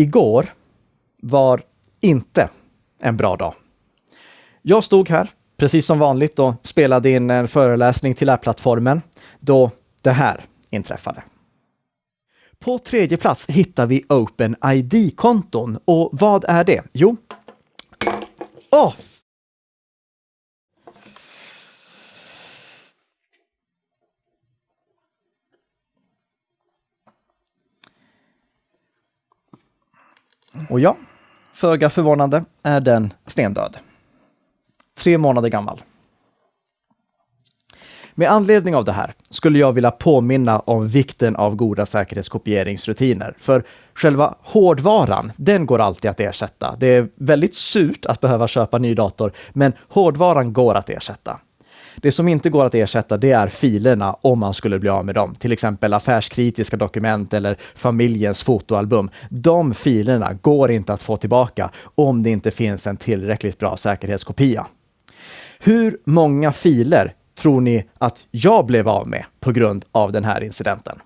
Igår var inte en bra dag. Jag stod här, precis som vanligt, och spelade in en föreläsning till lärplattformen då det här inträffade. På tredje plats hittar vi OpenID-konton. Och vad är det? Jo... Åh! Oh! Och ja, föga förvånande är den stendöd. Tre månader gammal. Med anledning av det här skulle jag vilja påminna om vikten av goda säkerhetskopieringsrutiner. För själva hårdvaran, den går alltid att ersätta. Det är väldigt surt att behöva köpa ny dator, men hårdvaran går att ersätta. Det som inte går att ersätta, det är filerna om man skulle bli av med dem. Till exempel affärskritiska dokument eller familjens fotoalbum. De filerna går inte att få tillbaka om det inte finns en tillräckligt bra säkerhetskopia. Hur många filer tror ni att jag blev av med på grund av den här incidenten?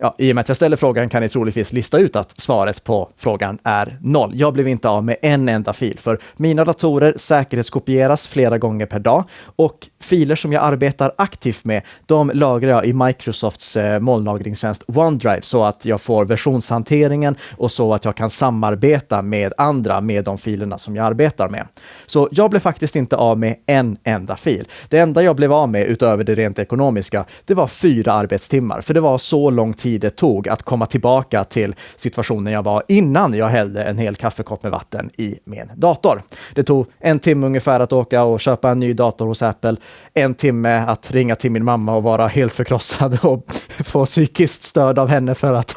Ja, I och med att jag ställer frågan kan ni troligtvis lista ut att svaret på frågan är noll. Jag blev inte av med en enda fil, för mina datorer säkerhetskopieras flera gånger per dag och filer som jag arbetar aktivt med, de lagrar jag i Microsofts eh, molnlagringstjänst OneDrive så att jag får versionshanteringen och så att jag kan samarbeta med andra med de filerna som jag arbetar med. Så jag blev faktiskt inte av med en enda fil. Det enda jag blev av med utöver det rent ekonomiska, det var fyra arbetstimmar, för det var så lång tid tid det tog att komma tillbaka till situationen jag var innan jag hällde en hel kaffekopp med vatten i min dator. Det tog en timme ungefär att åka och köpa en ny dator hos Apple, en timme att ringa till min mamma och vara helt förkrossad och få psykiskt stöd av henne för att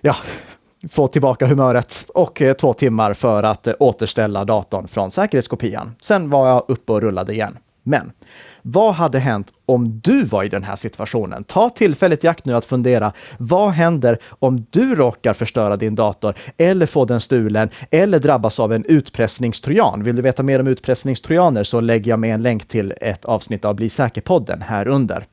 ja, få tillbaka humöret och eh, två timmar för att eh, återställa datorn från säkerhetskopian. Sen var jag uppe och rullade igen. Men vad hade hänt om du var i den här situationen? Ta tillfället i akt nu att fundera. Vad händer om du råkar förstöra din dator eller få den stulen eller drabbas av en utpressningstrojan? Vill du veta mer om utpressningstrojaner så lägger jag med en länk till ett avsnitt av Bli säker-podden här under.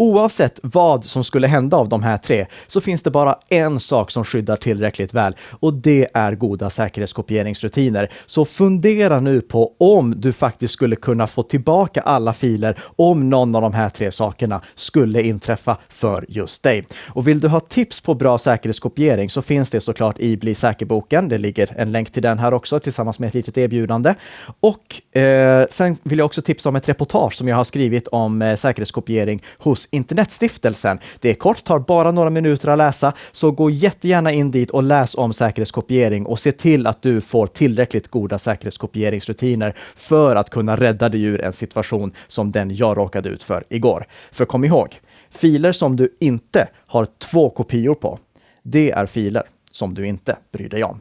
Oavsett vad som skulle hända av de här tre så finns det bara en sak som skyddar tillräckligt väl och det är goda säkerhetskopieringsrutiner. Så fundera nu på om du faktiskt skulle kunna få tillbaka alla filer om någon av de här tre sakerna skulle inträffa för just dig. Och vill du ha tips på bra säkerhetskopiering så finns det såklart i Bli säker-boken. Det ligger en länk till den här också tillsammans med ett litet erbjudande. Och eh, sen vill jag också tipsa om ett reportage som jag har skrivit om eh, säkerhetskopiering hos Internetstiftelsen. Det är kort, tar bara några minuter att läsa, så gå jättegärna in dit och läs om säkerhetskopiering och se till att du får tillräckligt goda säkerhetskopieringsrutiner för att kunna rädda dig ur en situation som den jag råkade ut för igår. För kom ihåg, filer som du inte har två kopior på, det är filer som du inte bryr dig om.